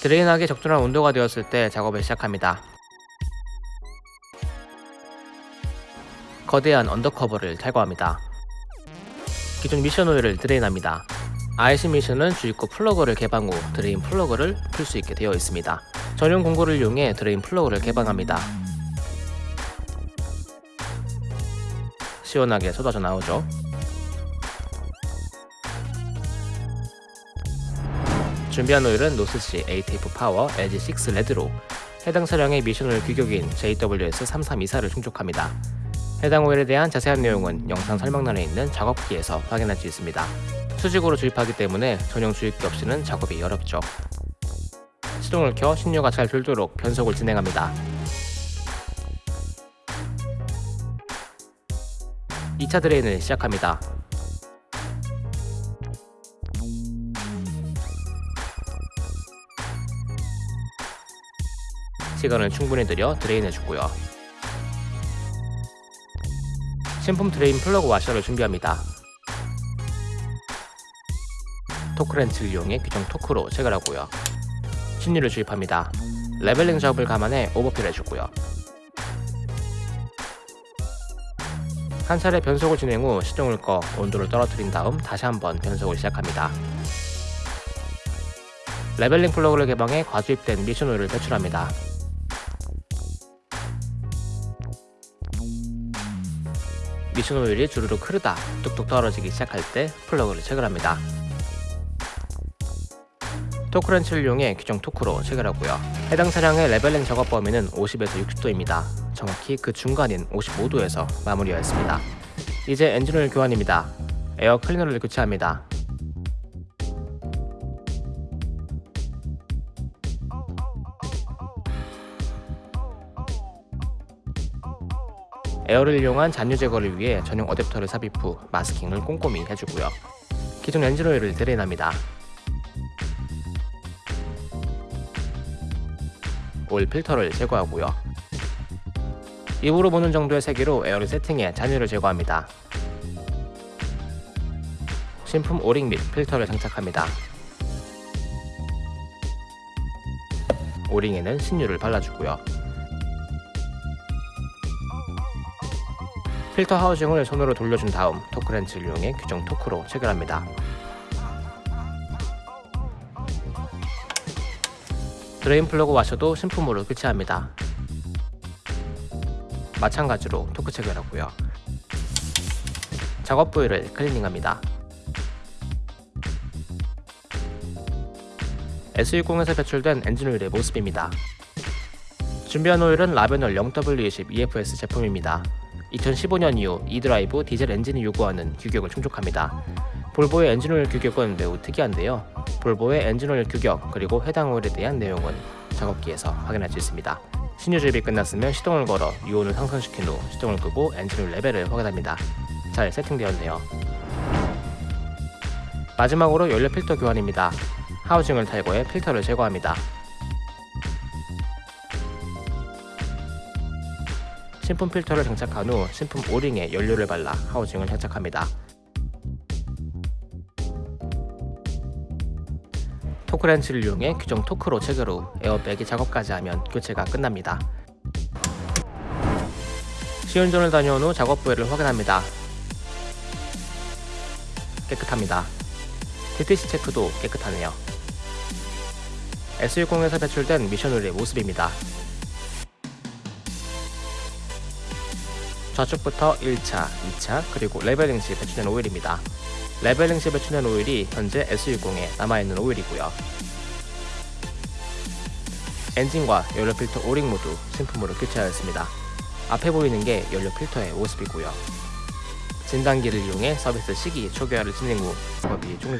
drain하기 적절한 온도가 되었을 때 작업을 시작합니다. 거대한 undercover를 탈거합니다. 기존 미션 오일을 drain합니다. IC 미션은 주입구 플러그를 개방 후 drain 플러그를 풀 수 있게 되어 있습니다. 전용 공구를 이용해 drain 플러그를 개방합니다. 시원하게 쏟아져 나오죠. 준비한 오일은 노스씨 ATF 파워 LG6 레드로 해당 차량의 미션 오일 규격인 JWS3324를 충족합니다. 해당 오일에 대한 자세한 내용은 영상 설명란에 있는 작업기에서 확인할 수 있습니다. 수직으로 주입하기 때문에 전용 주입기 없이는 작업이 어렵죠. 시동을 켜 신유가 잘 돌도록 변속을 진행합니다. 2차 drain을 시작합니다. 시간을 충분히 들여 drain해주고요. 신품 drain 플러그 와셔를 준비합니다. 토크렌치를 이용해 규정 토크로 체결하고요. 신유를 주입합니다. leveling 작업을 감안해 overfill 해주고요. 한 차례 변속을 진행 후 시동을 꺼 온도를 떨어뜨린 다음 다시 한번 변속을 시작합니다. leveling 플러그를 개방해 과주입된 미션 오일을 배출합니다. 미션 오일이 주르륵 흐르다 뚝뚝 떨어지기 시작할 때 플러그를 체결합니다. 토크렌치를 이용해 규정 토크로 체결하고요. 해당 차량의 leveling 작업 범위는 50에서 60도입니다. 정확히 그 중간인 55도에서 마무리하였습니다. 이제 엔진오일 교환입니다. 에어 클리너를 교체합니다. 에어를 이용한 잔유 제거를 위해 전용 어댑터를 삽입 후 마스킹을 꼼꼼히 해주고요. 기존 엔진오일을 drain합니다. 오일 필터를 제거하고요. 입으로 보는 정도의 세기로 에어를 세팅해 잔유를 제거합니다. 신품 오링 및 필터를 장착합니다. 오링에는 신유를 발라주고요. 필터 하우징을 손으로 돌려준 다음 토크렌치를 이용해 규정 토크로 체결합니다. drain 플러그 와셔도 신품으로 교체합니다. 마찬가지로 토크 체결하고요. 작업 부위를 클리닝합니다. S60에서 배출된 엔진 오일의 모습입니다. 준비한 오일은 라베놀 0W20 EFS 제품입니다. 2015년 이후 e드라이브 디젤 엔진이 요구하는 규격을 충족합니다. 볼보의 엔진오일 규격은 매우 특이한데요. 볼보의 엔진오일 규격 그리고 해당 오일에 대한 내용은 작업기에서 확인할 수 있습니다. 신유 주입이 끝났으면 시동을 걸어 유온을 상승시킨 후 시동을 끄고 엔진오일 레벨을 확인합니다. 잘 세팅되었네요. 마지막으로 연료 필터 교환입니다. 하우징을 탈거해 필터를 제거합니다. 신품 필터를 장착한 후 신품 오링에 연료를 발라 하우징을 장착합니다. 토크렌치를 이용해 규정 토크로 체결 후 에어빼기 작업까지 하면 교체가 끝납니다. 시운전을 다녀온 후 작업 부위를 확인합니다. 깨끗합니다. DTC 체크도 깨끗하네요. S60에서 배출된 미션오일의 모습입니다. 좌측부터 1차, 2차, 그리고 leveling 시 배출된 오일입니다. leveling 시 배출된 오일이 현재 S60에 남아있는 오일이고요. 엔진과 연료 필터 오링 모두 신품으로 교체하였습니다. 앞에 보이는 게 연료 필터의 모습이고요. 진단기를 이용해 서비스 시기 초기화를 진행 후 작업이 종료됩니다.